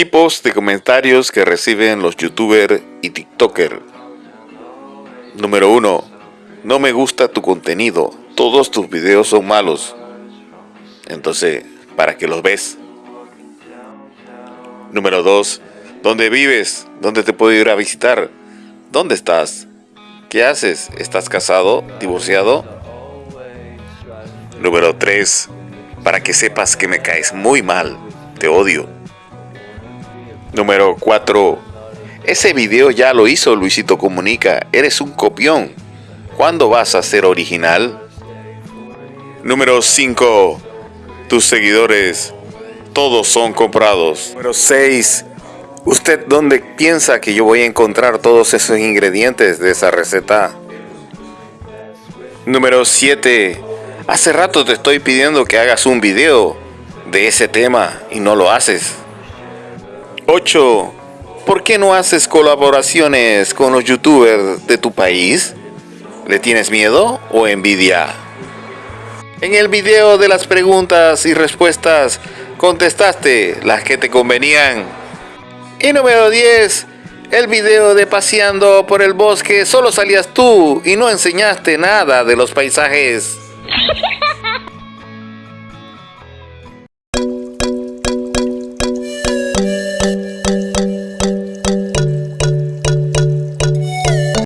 Tipos de comentarios que reciben los youtubers y tiktoker. Número 1. No me gusta tu contenido. Todos tus videos son malos. Entonces, ¿para qué los ves? Número 2. ¿Dónde vives? ¿Dónde te puedo ir a visitar? ¿Dónde estás? ¿Qué haces? ¿Estás casado? ¿Divorciado? Número 3. Para que sepas que me caes muy mal. Te odio. Número 4. Ese video ya lo hizo Luisito Comunica. Eres un copión. ¿Cuándo vas a ser original? Número 5. Tus seguidores. Todos son comprados. Número 6. ¿Usted dónde piensa que yo voy a encontrar todos esos ingredientes de esa receta? Número 7. Hace rato te estoy pidiendo que hagas un video de ese tema y no lo haces. 8. ¿Por qué no haces colaboraciones con los youtubers de tu país? ¿Le tienes miedo o envidia? En el video de las preguntas y respuestas contestaste las que te convenían. Y número 10. El video de paseando por el bosque solo salías tú y no enseñaste nada de los paisajes.